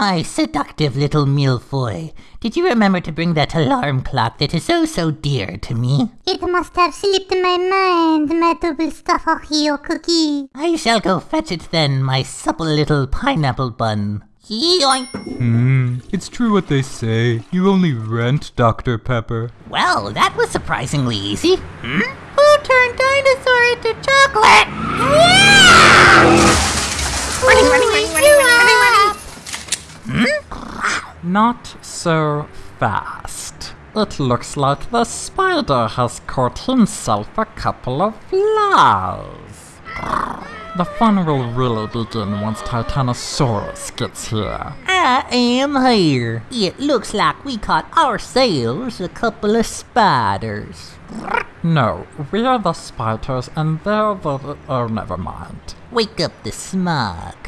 My seductive little milfoy, did you remember to bring that alarm clock that is oh so dear to me? It must have slipped my mind, my double stuff Oreo cookie. I shall go fetch it then, my supple little pineapple bun. Yoink! Hmm, it's true what they say. You only rent Dr. Pepper. Well, that was surprisingly easy. Hmm? Who turned dinosaur into chocolate? Running, running, running, running, running, running, Not so fast. It looks like the spider has caught himself a couple of flies. The fun will really begin once Titanosaurus gets here. I am here. It looks like we caught ourselves a couple of spiders. No, we're the spiders and they're the... oh, never mind. Wake up the smog.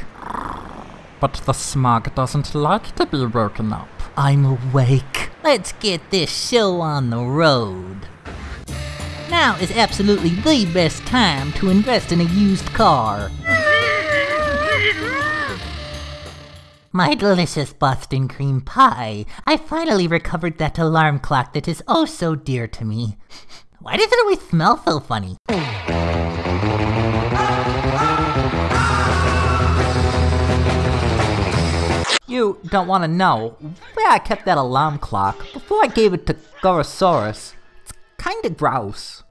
But the smog doesn't like to be woken up. I'm awake. Let's get this show on the road. Now is absolutely the best time to invest in a used car. My delicious Boston cream pie. I finally recovered that alarm clock that is oh so dear to me. Why does it always smell so funny? You don't want to know where I kept that alarm clock before I gave it to Gorosaurus. It's kinda gross.